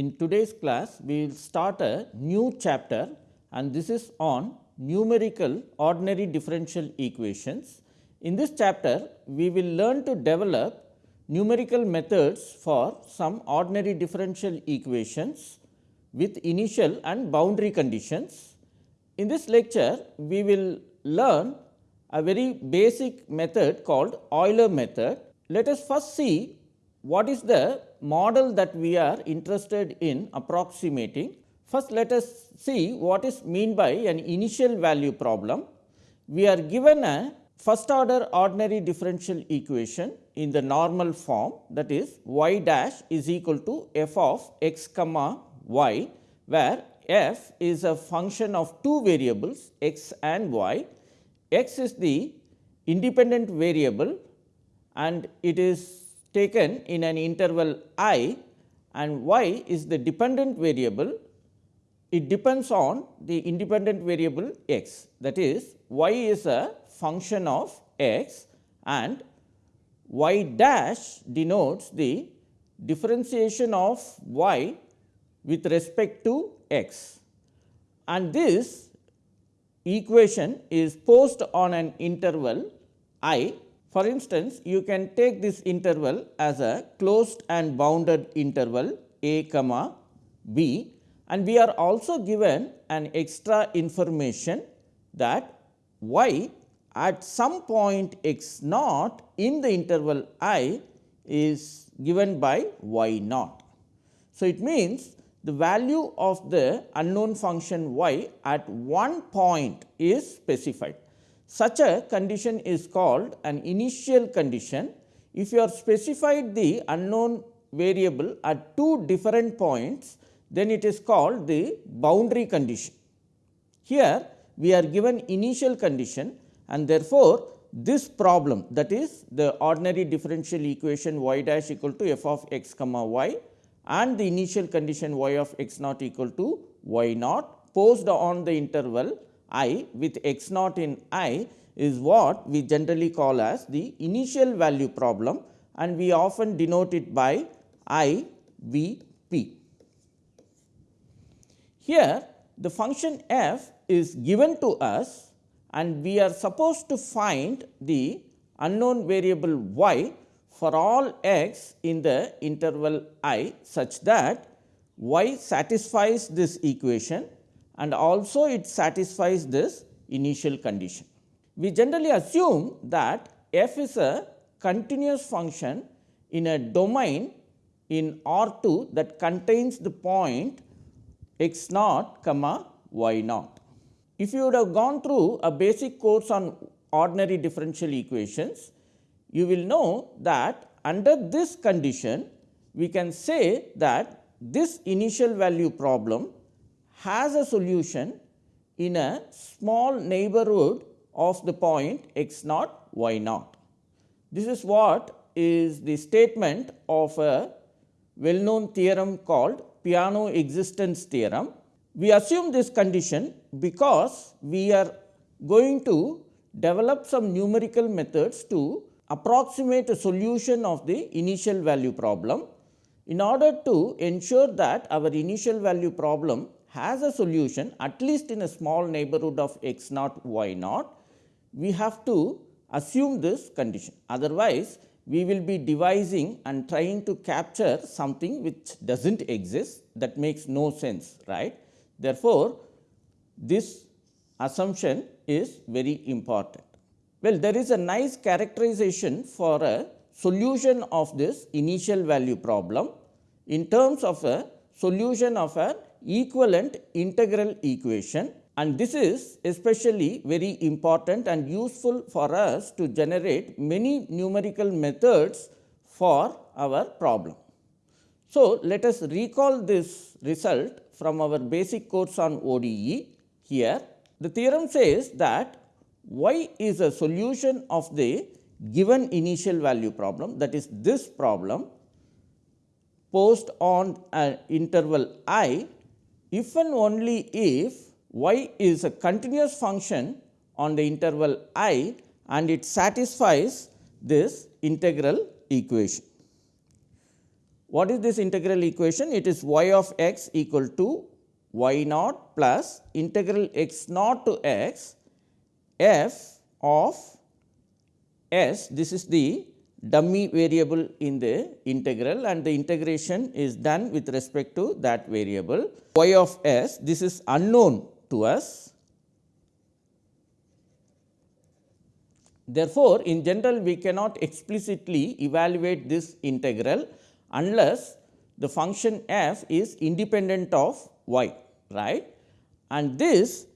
In today's class we will start a new chapter and this is on numerical ordinary differential equations. In this chapter we will learn to develop numerical methods for some ordinary differential equations with initial and boundary conditions. In this lecture we will learn a very basic method called Euler method. Let us first see what is the model that we are interested in approximating. First let us see what is mean by an initial value problem. We are given a first order ordinary differential equation in the normal form that is y dash is equal to f of x comma y where f is a function of two variables x and y. x is the independent variable and it is taken in an interval i and y is the dependent variable, it depends on the independent variable x. That is y is a function of x and y dash denotes the differentiation of y with respect to x. And this equation is posed on an interval i for instance, you can take this interval as a closed and bounded interval a comma b and we are also given an extra information that y at some point x naught in the interval i is given by y naught. So, it means the value of the unknown function y at one point is specified. Such a condition is called an initial condition. If you are specified the unknown variable at two different points, then it is called the boundary condition. Here we are given initial condition and therefore, this problem that is the ordinary differential equation y dash equal to f of x comma y and the initial condition y of x naught equal to y naught posed on the interval i with x naught in i is what we generally call as the initial value problem and we often denote it by i v p. Here the function f is given to us and we are supposed to find the unknown variable y for all x in the interval i such that y satisfies this equation and also it satisfies this initial condition. We generally assume that f is a continuous function in a domain in R 2 that contains the point x naught comma y naught. If you would have gone through a basic course on ordinary differential equations, you will know that under this condition we can say that this initial value problem has a solution in a small neighborhood of the point x naught y naught. This is what is the statement of a well known theorem called Peano existence theorem. We assume this condition because we are going to develop some numerical methods to approximate a solution of the initial value problem. In order to ensure that our initial value problem has a solution at least in a small neighborhood of x naught y naught, we have to assume this condition. Otherwise, we will be devising and trying to capture something which does not exist that makes no sense right. Therefore, this assumption is very important. Well, there is a nice characterization for a solution of this initial value problem in terms of a solution of a equivalent integral equation and this is especially very important and useful for us to generate many numerical methods for our problem. So, let us recall this result from our basic course on ODE here. The theorem says that y is a solution of the given initial value problem that is this problem posed on an interval i if and only if y is a continuous function on the interval i and it satisfies this integral equation. What is this integral equation? It is y of x equal to y naught plus integral x naught to x f of s. This is the dummy variable in the integral and the integration is done with respect to that variable y of s. This is unknown to us. Therefore, in general we cannot explicitly evaluate this integral unless the function f is independent of y right and this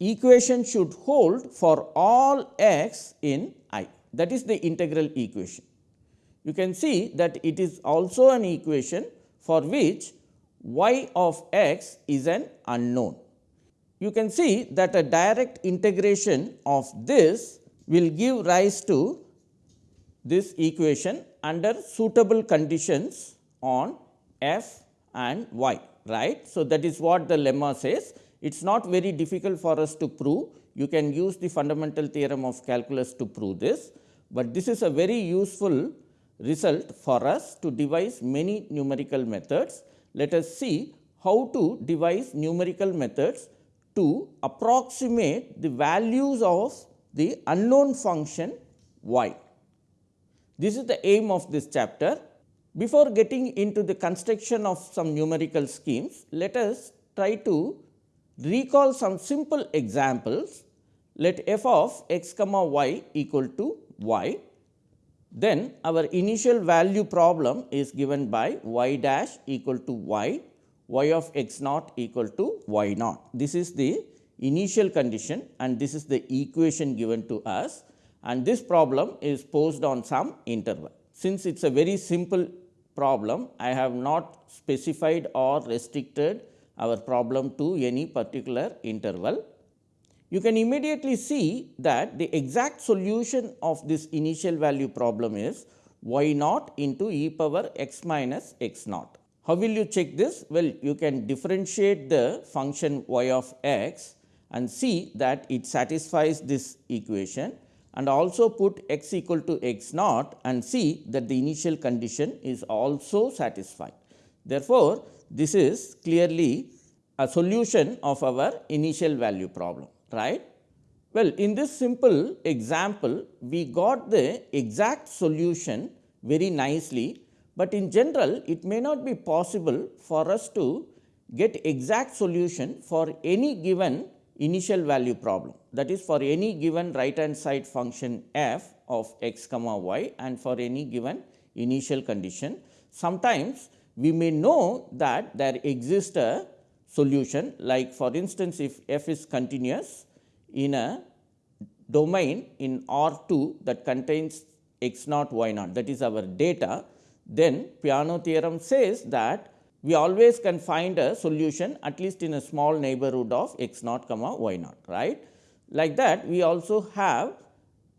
equation should hold for all x in i that is the integral equation. You can see that it is also an equation for which y of x is an unknown. You can see that a direct integration of this will give rise to this equation under suitable conditions on f and y right. So, that is what the lemma says. It is not very difficult for us to prove. You can use the fundamental theorem of calculus to prove this, but this is a very useful result for us to devise many numerical methods. Let us see how to devise numerical methods to approximate the values of the unknown function y. This is the aim of this chapter. Before getting into the construction of some numerical schemes, let us try to recall some simple examples. Let f of x comma y equal to y. Then our initial value problem is given by y dash equal to y, y of x naught equal to y naught. This is the initial condition and this is the equation given to us and this problem is posed on some interval. Since it is a very simple problem, I have not specified or restricted our problem to any particular interval. You can immediately see that the exact solution of this initial value problem is y naught into e power x minus x naught. How will you check this? Well, you can differentiate the function y of x and see that it satisfies this equation and also put x equal to x naught and see that the initial condition is also satisfied. Therefore, this is clearly a solution of our initial value problem right. Well, in this simple example we got the exact solution very nicely, but in general it may not be possible for us to get exact solution for any given initial value problem that is for any given right hand side function f of x comma y and for any given initial condition. Sometimes we may know that there exists a solution like for instance, if f is continuous in a domain in R 2 that contains x naught y naught that is our data, then Peano theorem says that we always can find a solution at least in a small neighborhood of x naught comma y naught right. Like that we also have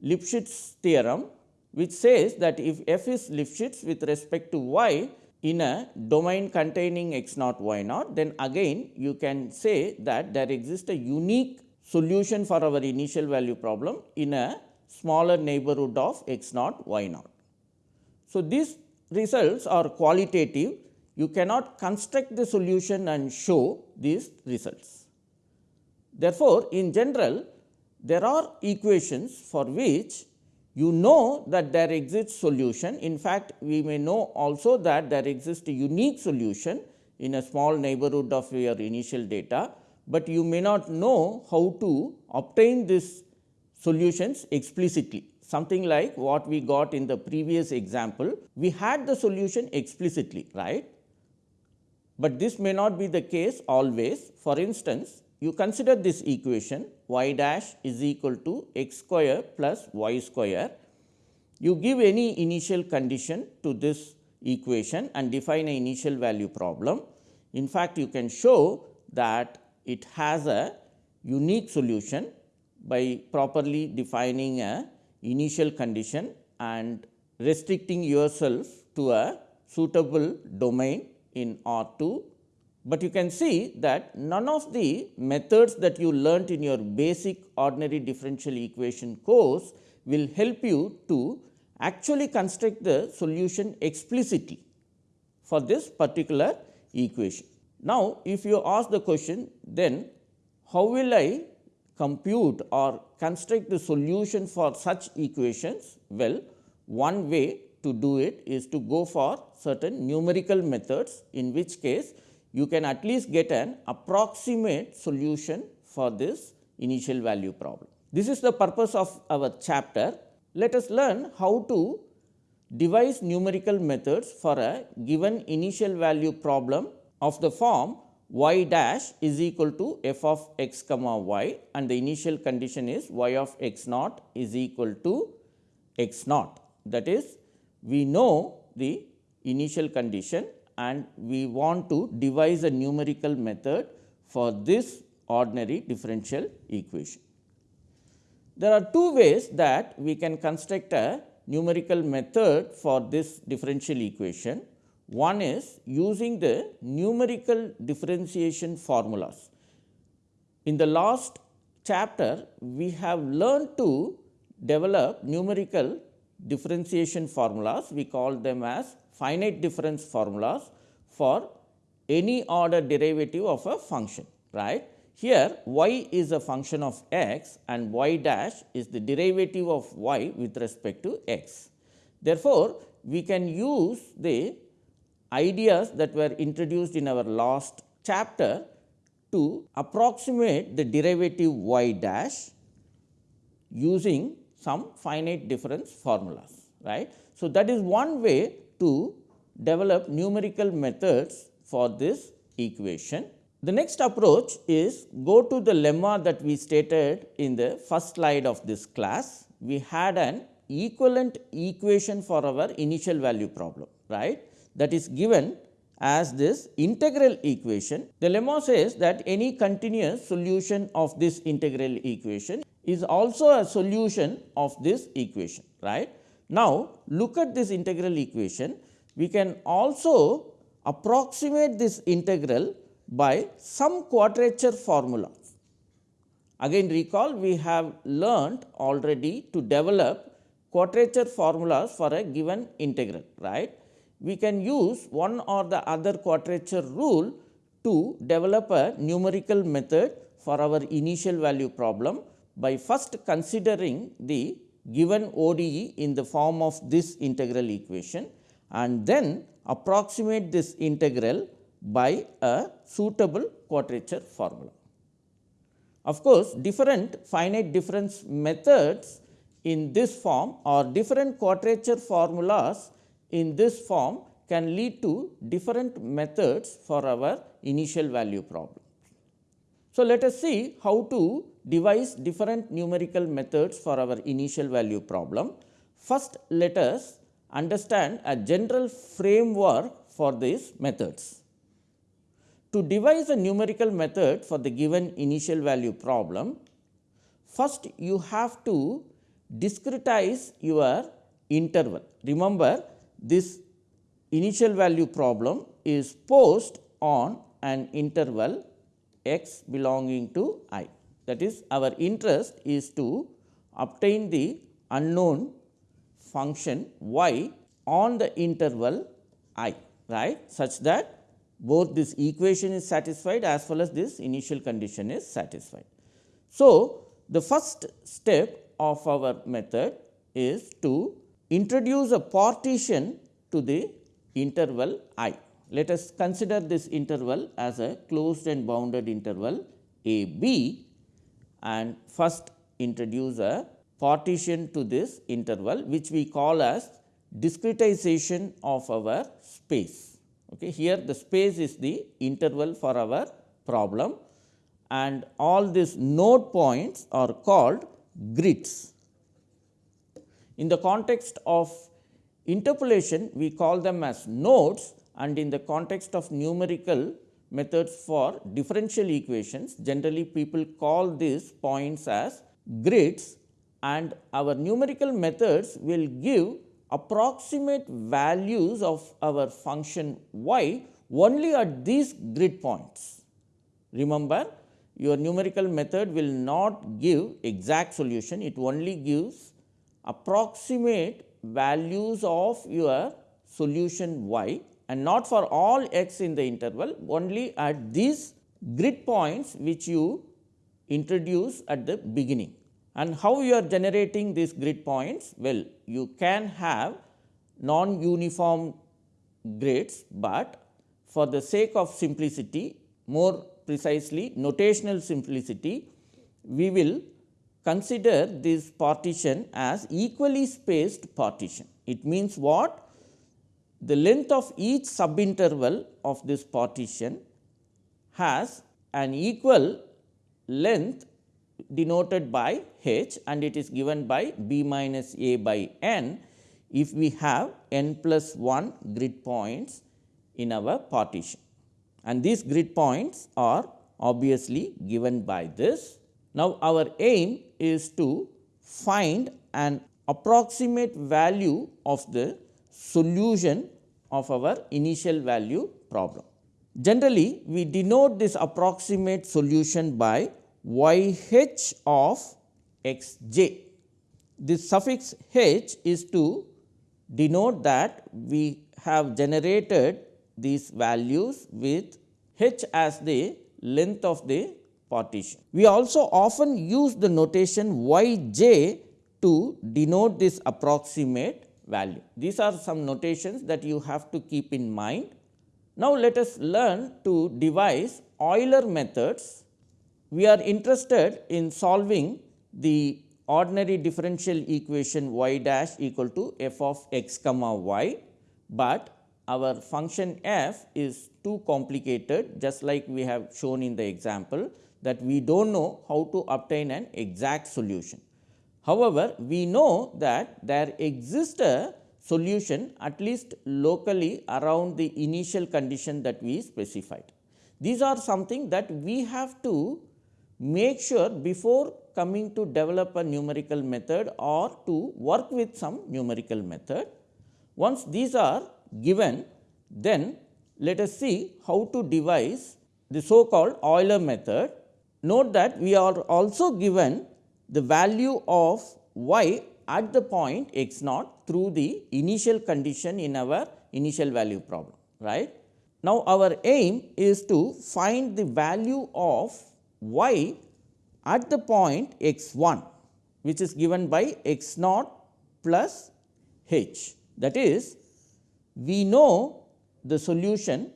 Lipschitz theorem which says that if f is Lipschitz with respect to y in a domain containing x naught y naught, then again you can say that there exists a unique solution for our initial value problem in a smaller neighborhood of x naught y naught. So, these results are qualitative you cannot construct the solution and show these results. Therefore, in general there are equations for which you know that there exists solution. In fact, we may know also that there exists a unique solution in a small neighborhood of your initial data, but you may not know how to obtain these solutions explicitly. Something like what we got in the previous example, we had the solution explicitly, right. But this may not be the case always. For instance, you consider this equation y dash is equal to x square plus y square. You give any initial condition to this equation and define an initial value problem. In fact, you can show that it has a unique solution by properly defining a initial condition and restricting yourself to a suitable domain in R 2 but you can see that none of the methods that you learnt in your basic ordinary differential equation course will help you to actually construct the solution explicitly for this particular equation. Now, if you ask the question then how will I compute or construct the solution for such equations? Well, one way to do it is to go for certain numerical methods in which case you can at least get an approximate solution for this initial value problem. This is the purpose of our chapter. Let us learn how to devise numerical methods for a given initial value problem of the form y dash is equal to f of x comma y and the initial condition is y of x naught is equal to x naught. That is we know the initial condition and we want to devise a numerical method for this ordinary differential equation. There are two ways that we can construct a numerical method for this differential equation. One is using the numerical differentiation formulas. In the last chapter, we have learned to develop numerical differentiation formulas. We call them as finite difference formulas for any order derivative of a function, right. Here y is a function of x and y dash is the derivative of y with respect to x. Therefore, we can use the ideas that were introduced in our last chapter to approximate the derivative y dash using some finite difference formulas. right? So, that is one way to develop numerical methods for this equation. The next approach is go to the lemma that we stated in the first slide of this class. We had an equivalent equation for our initial value problem, right, that is given as this integral equation. The lemma says that any continuous solution of this integral equation is also a solution of this equation, right. Now, look at this integral equation, we can also approximate this integral by some quadrature formula. Again recall we have learnt already to develop quadrature formulas for a given integral right. We can use one or the other quadrature rule to develop a numerical method for our initial value problem by first considering the given ODE in the form of this integral equation and then approximate this integral by a suitable quadrature formula. Of course, different finite difference methods in this form or different quadrature formulas in this form can lead to different methods for our initial value problem. So, let us see how to devise different numerical methods for our initial value problem. First, let us understand a general framework for these methods. To devise a numerical method for the given initial value problem, first you have to discretize your interval. Remember this initial value problem is posed on an interval x belonging to i. That is our interest is to obtain the unknown function y on the interval i right such that both this equation is satisfied as well as this initial condition is satisfied. So, the first step of our method is to introduce a partition to the interval i. Let us consider this interval as a closed and bounded interval a b and first introduce a partition to this interval which we call as discretization of our space. Okay. Here the space is the interval for our problem and all these node points are called grids. In the context of interpolation, we call them as nodes and in the context of numerical methods for differential equations, generally people call these points as grids and our numerical methods will give approximate values of our function y only at these grid points. Remember your numerical method will not give exact solution, it only gives approximate values of your solution y and not for all x in the interval only at these grid points which you introduce at the beginning. And how you are generating these grid points? Well, you can have non uniform grids, but for the sake of simplicity more precisely notational simplicity, we will consider this partition as equally spaced partition. It means what? The length of each subinterval of this partition has an equal length denoted by h and it is given by b minus a by n if we have n plus 1 grid points in our partition and these grid points are obviously given by this. Now, our aim is to find an approximate value of the solution of our initial value problem. Generally, we denote this approximate solution by y h of x j. This suffix h is to denote that we have generated these values with h as the length of the partition. We also often use the notation y j to denote this approximate value. These are some notations that you have to keep in mind. Now, let us learn to devise Euler methods. We are interested in solving the ordinary differential equation y dash equal to f of x comma y, but our function f is too complicated just like we have shown in the example that we do not know how to obtain an exact solution. However, we know that there exists a solution at least locally around the initial condition that we specified. These are something that we have to make sure before coming to develop a numerical method or to work with some numerical method. Once these are given, then let us see how to devise the so called Euler method. Note that we are also given the value of y at the point x naught through the initial condition in our initial value problem. right. Now, our aim is to find the value of y at the point x 1 which is given by x naught plus h. That is we know the solution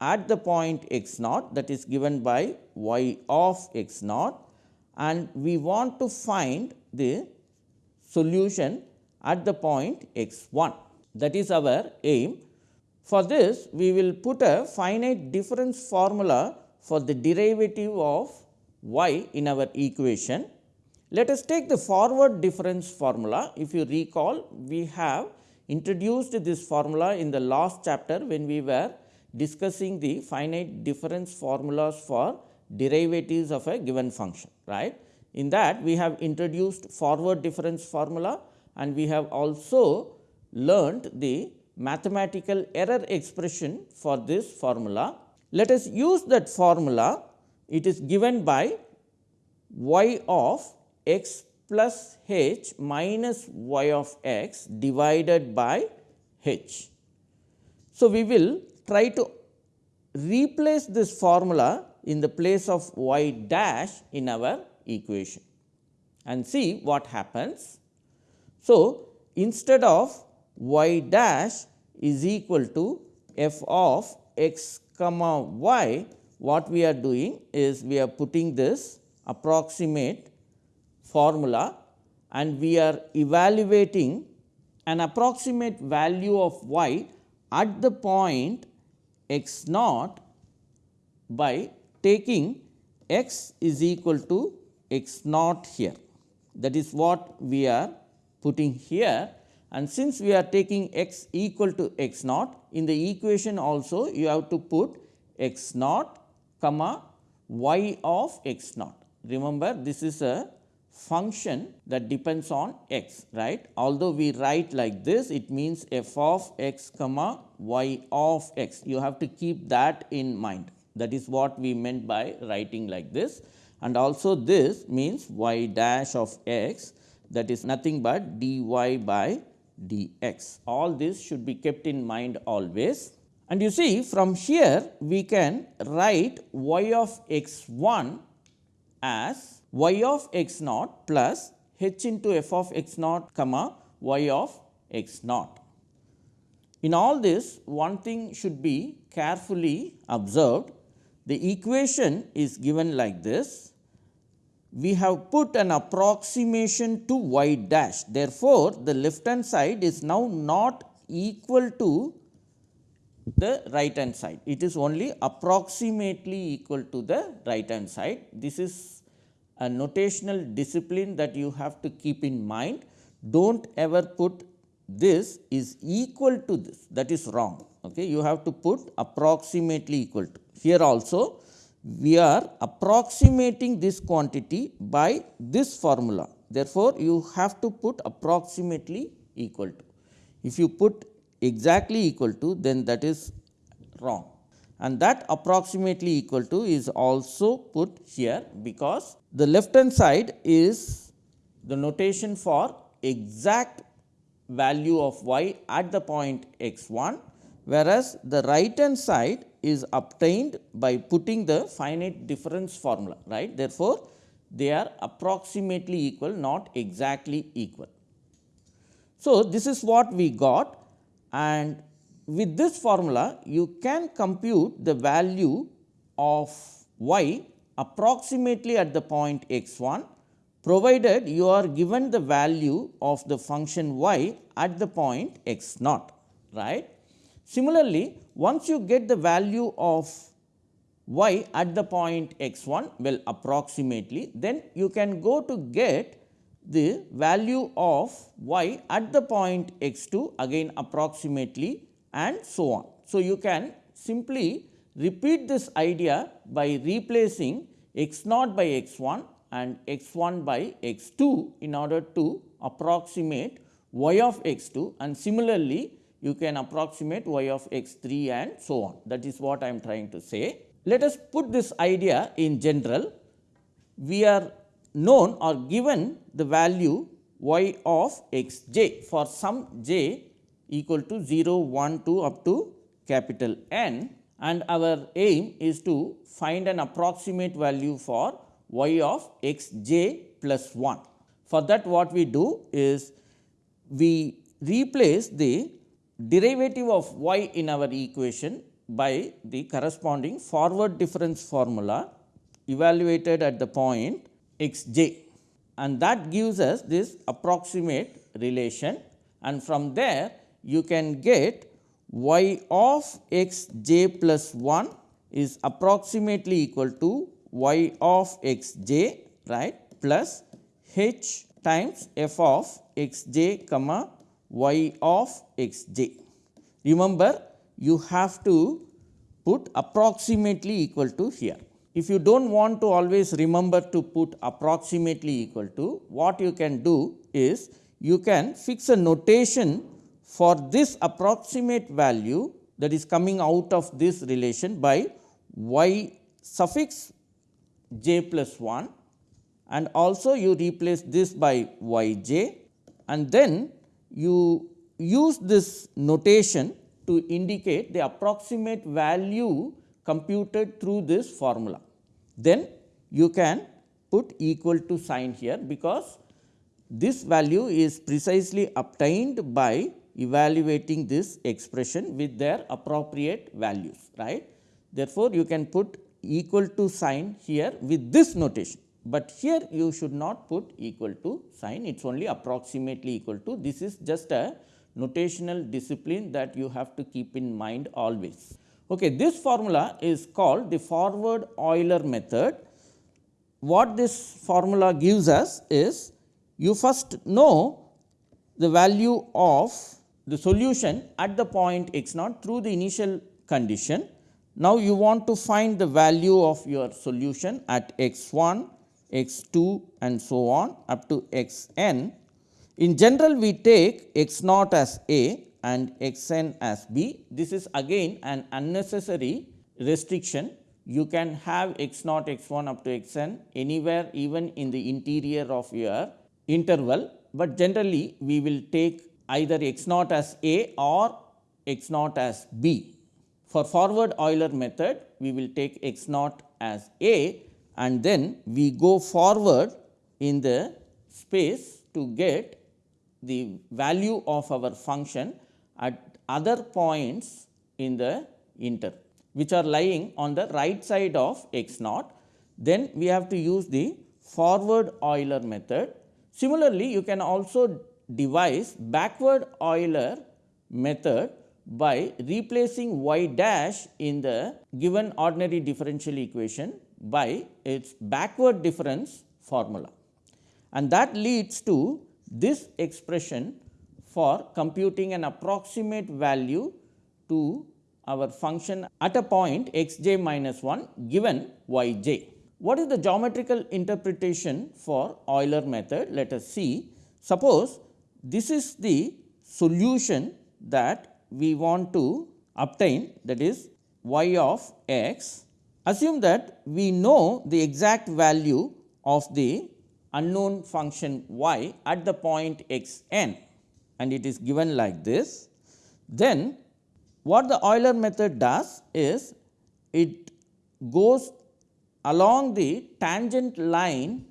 at the point x naught that is given by y of x naught and we want to find the solution at the point x 1 that is our aim. For this we will put a finite difference formula for the derivative of y in our equation. Let us take the forward difference formula. If you recall, we have introduced this formula in the last chapter when we were discussing the finite difference formulas for derivatives of a given function. right? In that we have introduced forward difference formula and we have also learned the mathematical error expression for this formula. Let us use that formula. It is given by y of x plus h minus y of x divided by h. So, we will try to replace this formula in the place of y dash in our equation and see what happens. So, instead of y dash is equal to f of x comma y, what we are doing is we are putting this approximate formula and we are evaluating an approximate value of y at the point x naught by taking x is equal to x naught here. That is what we are putting here and since we are taking x equal to x naught in the equation also you have to put x naught comma y of x naught. Remember this is a function that depends on x right. Although we write like this it means f of x comma y of x you have to keep that in mind that is what we meant by writing like this and also this means y dash of x that is nothing but dy by dx. All this should be kept in mind always And you see from here we can write y of x 1 as y of x naught plus h into f of x naught comma y of x naught. In all this one thing should be carefully observed the equation is given like this. We have put an approximation to y dash. Therefore, the left hand side is now not equal to the right hand side. It is only approximately equal to the right hand side. This is a notational discipline that you have to keep in mind. Do not ever put this is equal to this that is wrong. Okay. You have to put approximately equal to. Here also we are approximating this quantity by this formula. Therefore, you have to put approximately equal to. If you put exactly equal to then that is wrong and that approximately equal to is also put here because the left hand side is the notation for exact value of y at the point x 1 whereas the right hand side is obtained by putting the finite difference formula right. Therefore, they are approximately equal not exactly equal. So, this is what we got and with this formula you can compute the value of y approximately at the point x 1 provided you are given the value of the function y at the point x naught right. Similarly, once you get the value of y at the point x 1 well approximately then you can go to get the value of y at the point x 2 again approximately and so on. So, you can simply repeat this idea by replacing x naught by x 1 and x 1 by x 2 in order to approximate y of x 2 and similarly you can approximate y of x 3 and so on that is what I am trying to say. Let us put this idea in general we are known or given the value y of x j for some j equal to 0 1 2 up to capital N and our aim is to find an approximate value for y of x j plus 1. For that what we do is we replace the derivative of y in our equation by the corresponding forward difference formula evaluated at the point x j and that gives us this approximate relation. And from there you can get y of x j plus 1 is approximately equal to y of x j right plus h times f of x j comma y of x j. Remember you have to put approximately equal to here. If you do not want to always remember to put approximately equal to, what you can do is you can fix a notation for this approximate value that is coming out of this relation by y suffix j plus 1 and also you replace this by y j and then you use this notation to indicate the approximate value computed through this formula. Then you can put equal to sign here because this value is precisely obtained by evaluating this expression with their appropriate values right. Therefore, you can put equal to sign here with this notation but here you should not put equal to sign it is only approximately equal to this is just a notational discipline that you have to keep in mind always. Okay, this formula is called the forward Euler method. What this formula gives us is you first know the value of the solution at the point x naught through the initial condition. Now, you want to find the value of your solution at x 1 x 2 and so on up to x n. In general we take x naught as A and x n as B. This is again an unnecessary restriction. You can have x naught x 1 up to x n anywhere even in the interior of your interval, but generally we will take either x naught as A or x naught as B For forward Euler method, we will take x naught as a and then we go forward in the space to get the value of our function at other points in the inter which are lying on the right side of x naught. Then we have to use the forward Euler method. Similarly, you can also devise backward Euler method by replacing y dash in the given ordinary differential equation by its backward difference formula. And that leads to this expression for computing an approximate value to our function at a point x j minus 1 given y j. What is the geometrical interpretation for Euler method? Let us see. Suppose this is the solution that we want to obtain that is y of x. Assume that we know the exact value of the unknown function y at the point x n and it is given like this. Then what the Euler method does is it goes along the tangent line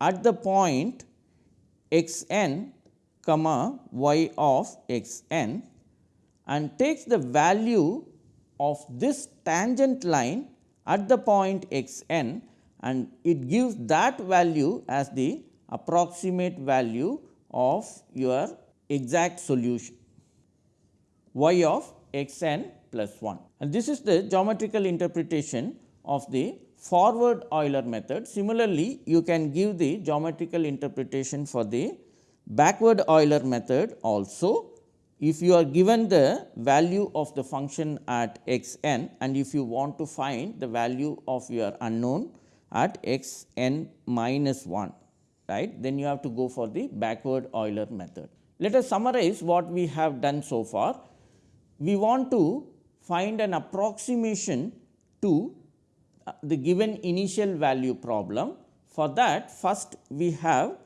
at the point x n comma y of x n and takes the value of this tangent line at the point x n and it gives that value as the approximate value of your exact solution y of x n plus 1. And this is the geometrical interpretation of the forward Euler method. Similarly, you can give the geometrical interpretation for the backward Euler method also if you are given the value of the function at x n and if you want to find the value of your unknown at x n minus 1 right then you have to go for the backward Euler method. Let us summarize what we have done so far. We want to find an approximation to uh, the given initial value problem. For that first we have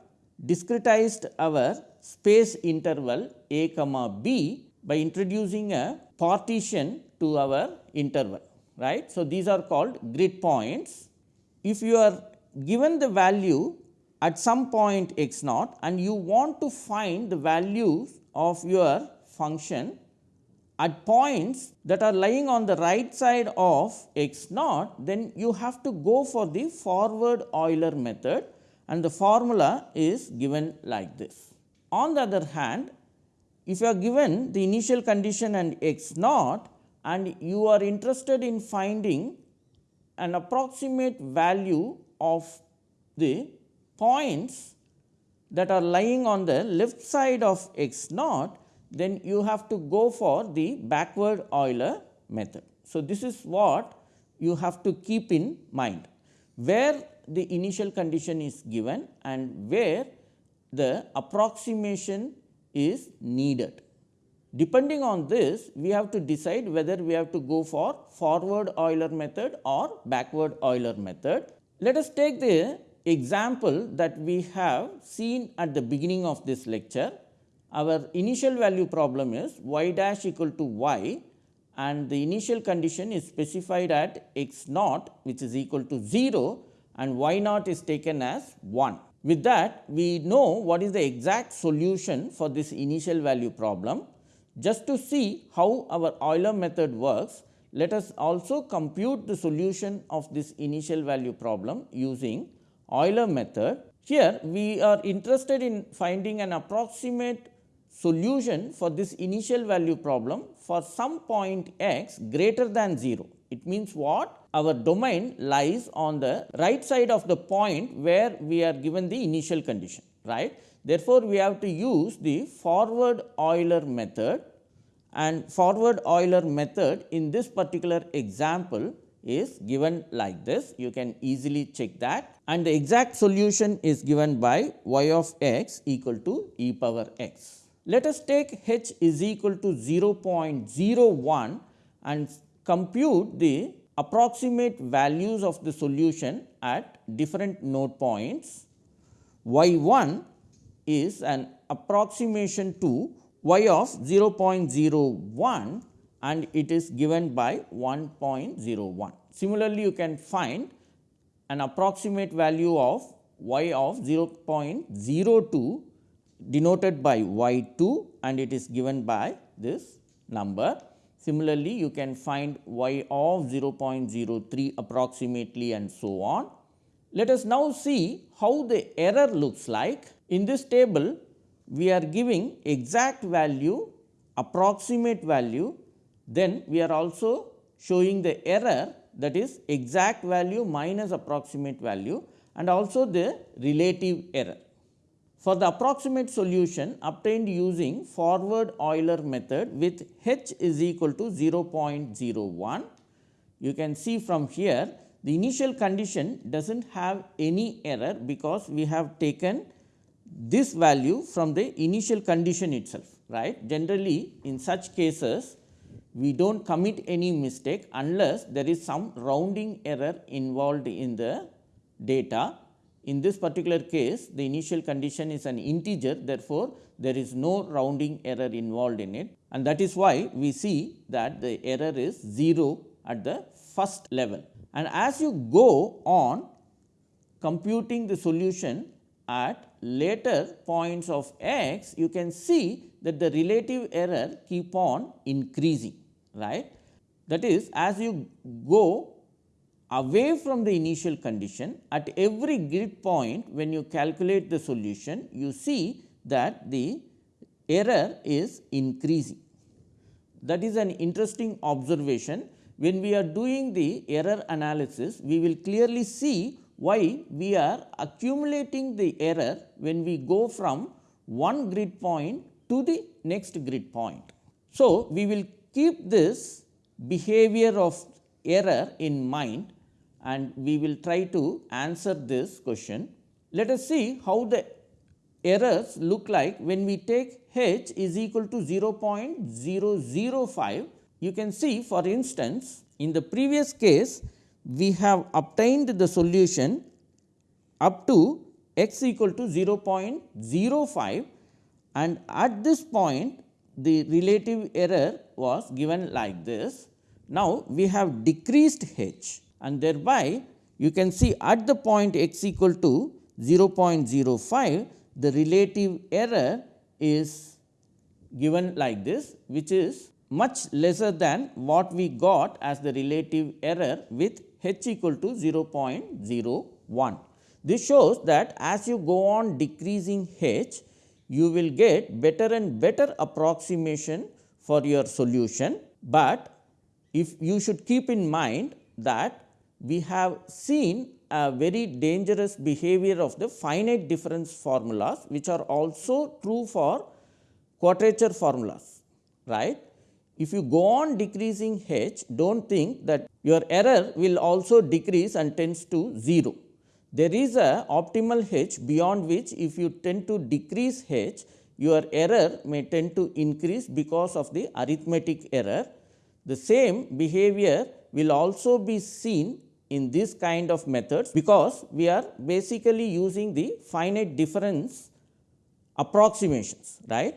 discretized our space interval a comma b by introducing a partition to our interval right. So, these are called grid points. If you are given the value at some point x naught and you want to find the values of your function at points that are lying on the right side of x naught, then you have to go for the forward Euler method and the formula is given like this. On the other hand, if you are given the initial condition and x naught and you are interested in finding an approximate value of the points that are lying on the left side of x naught, then you have to go for the backward Euler method. So, this is what you have to keep in mind where the initial condition is given and where the approximation is needed. Depending on this, we have to decide whether we have to go for forward Euler method or backward Euler method. Let us take the example that we have seen at the beginning of this lecture. Our initial value problem is y dash equal to y and the initial condition is specified at x naught which is equal to 0 and y naught is taken as 1. With that we know what is the exact solution for this initial value problem. Just to see how our Euler method works, let us also compute the solution of this initial value problem using Euler method. Here we are interested in finding an approximate solution for this initial value problem for some point x greater than 0. It means what? Our domain lies on the right side of the point where we are given the initial condition, right. Therefore, we have to use the forward Euler method and forward Euler method in this particular example is given like this. You can easily check that and the exact solution is given by y of x equal to e power x. Let us take h is equal to 0.01 and compute the approximate values of the solution at different node points. y 1 is an approximation to y of 0.01 and it is given by 1.01. Similarly, you can find an approximate value of y of 0.02 denoted by y 2 and it is given by this number. Similarly, you can find y of 0.03 approximately and so on. Let us now see how the error looks like. In this table, we are giving exact value, approximate value, then we are also showing the error that is exact value minus approximate value and also the relative error. For the approximate solution obtained using forward Euler method with h is equal to 0.01, you can see from here the initial condition does not have any error because we have taken this value from the initial condition itself right. Generally in such cases we do not commit any mistake unless there is some rounding error involved in the data. In this particular case the initial condition is an integer therefore, there is no rounding error involved in it and that is why we see that the error is 0 at the first level. And as you go on computing the solution at later points of x, you can see that the relative error keep on increasing right. That is as you go away from the initial condition at every grid point when you calculate the solution you see that the error is increasing. That is an interesting observation when we are doing the error analysis we will clearly see why we are accumulating the error when we go from one grid point to the next grid point. So, we will keep this behavior of error in mind and we will try to answer this question. Let us see how the errors look like when we take h is equal to 0.005. You can see for instance, in the previous case we have obtained the solution up to x equal to 0.05 and at this point the relative error was given like this. Now, we have decreased h and thereby you can see at the point x equal to 0.05 the relative error is given like this which is much lesser than what we got as the relative error with h equal to 0.01. This shows that as you go on decreasing h, you will get better and better approximation for your solution, but if you should keep in mind that we have seen a very dangerous behavior of the finite difference formulas, which are also true for quadrature formulas, right. If you go on decreasing h, do not think that your error will also decrease and tends to 0. There is a optimal h beyond which if you tend to decrease h, your error may tend to increase because of the arithmetic error. The same behavior will also be seen in this kind of methods, because we are basically using the finite difference approximations right.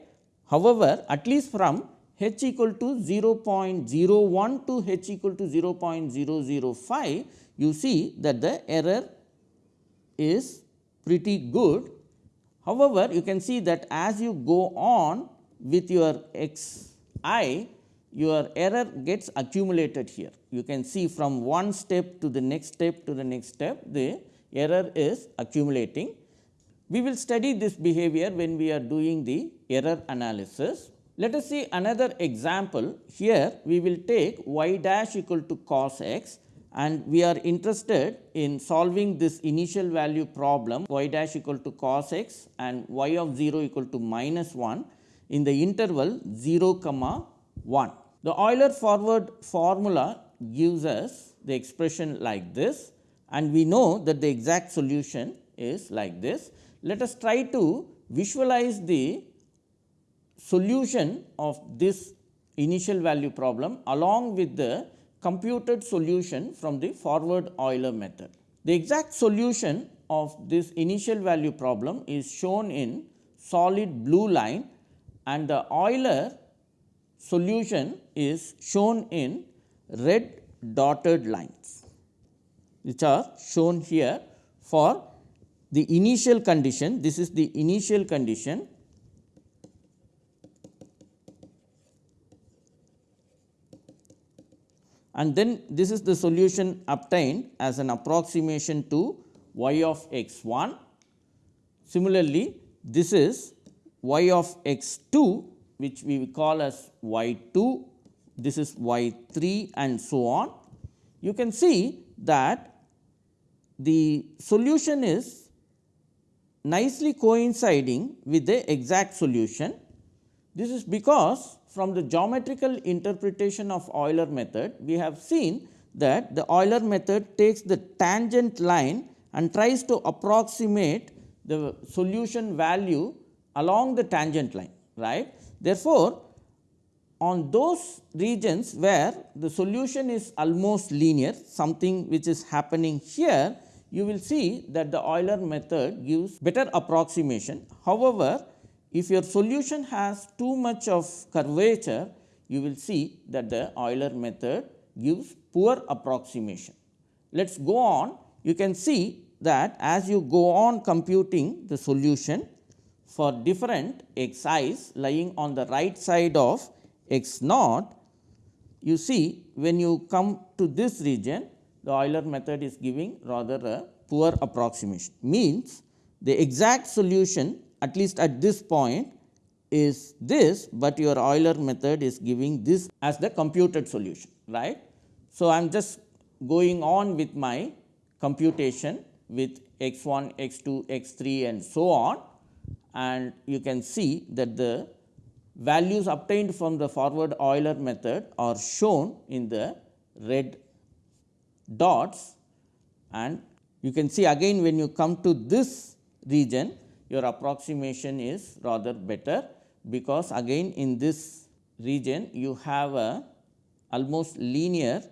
However, at least from h equal to 0.01 to h equal to 0.005, you see that the error is pretty good. However, you can see that as you go on with your x i, your error gets accumulated here. You can see from one step to the next step to the next step, the error is accumulating. We will study this behavior when we are doing the error analysis. Let us see another example. Here we will take y dash equal to cos x and we are interested in solving this initial value problem y dash equal to cos x and y of 0 equal to minus 1 in the interval 0 comma 1. The Euler forward formula gives us the expression like this and we know that the exact solution is like this. Let us try to visualize the solution of this initial value problem along with the computed solution from the forward Euler method. The exact solution of this initial value problem is shown in solid blue line and the Euler solution is shown in red dotted lines which are shown here for the initial condition. This is the initial condition and then this is the solution obtained as an approximation to y of x 1. Similarly, this is y of x 2 which we call as y 2, this is y 3 and so on. You can see that the solution is nicely coinciding with the exact solution. This is because from the geometrical interpretation of Euler method, we have seen that the Euler method takes the tangent line and tries to approximate the solution value along the tangent line right. Therefore, on those regions where the solution is almost linear something which is happening here you will see that the Euler method gives better approximation. However, if your solution has too much of curvature you will see that the Euler method gives poor approximation. Let us go on you can see that as you go on computing the solution for different x i's lying on the right side of x naught, you see when you come to this region the Euler method is giving rather a poor approximation. Means the exact solution at least at this point is this, but your Euler method is giving this as the computed solution right. So, I am just going on with my computation with x 1, x 2, x 3 and so on and you can see that the values obtained from the forward Euler method are shown in the red dots and you can see again when you come to this region your approximation is rather better because again in this region you have a almost linear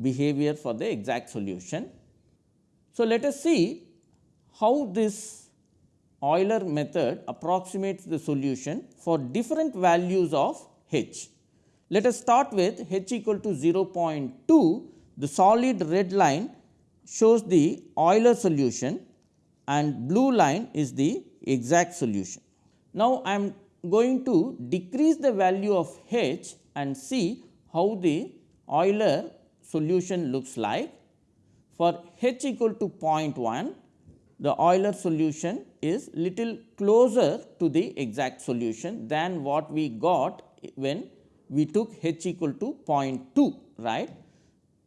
behavior for the exact solution. So, let us see how this Euler method approximates the solution for different values of h. Let us start with h equal to 0.2 the solid red line shows the Euler solution and blue line is the exact solution. Now, I am going to decrease the value of h and see how the Euler solution looks like. For h equal to 0.1, the Euler solution is little closer to the exact solution than what we got when we took h equal to 0.2 right.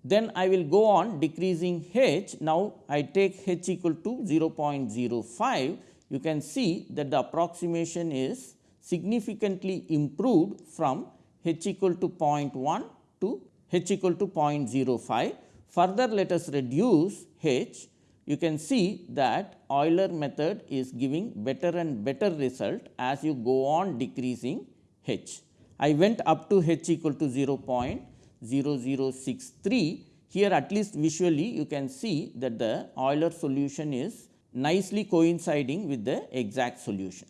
Then I will go on decreasing h. Now, I take h equal to 0.05. You can see that the approximation is significantly improved from h equal to 0.1 to h equal to 0.05. Further, let us reduce h. You can see that Euler method is giving better and better result as you go on decreasing h. I went up to h equal to 0.05 0063. Here at least visually you can see that the Euler solution is nicely coinciding with the exact solution.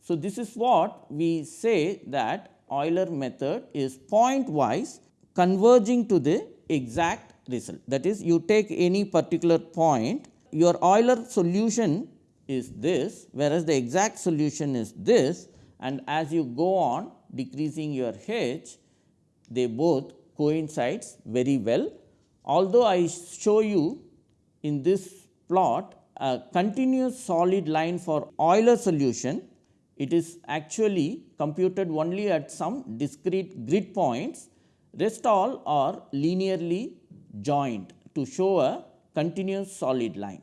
So, this is what we say that Euler method is point wise converging to the exact result. That is you take any particular point your Euler solution is this whereas the exact solution is this and as you go on decreasing your h they both coincides very well. Although I show you in this plot a continuous solid line for Euler solution, it is actually computed only at some discrete grid points, rest all are linearly joined to show a continuous solid line.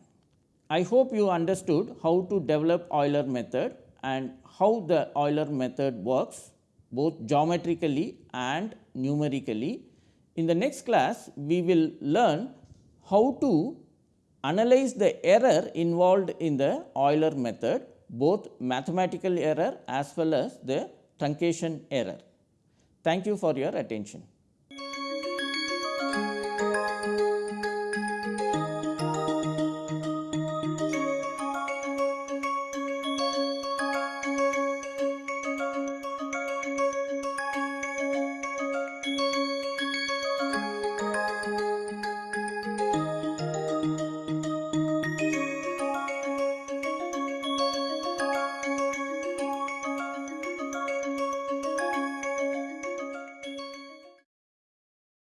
I hope you understood how to develop Euler method and how the Euler method works both geometrically and numerically. In the next class, we will learn how to analyze the error involved in the Euler method, both mathematical error as well as the truncation error. Thank you for your attention.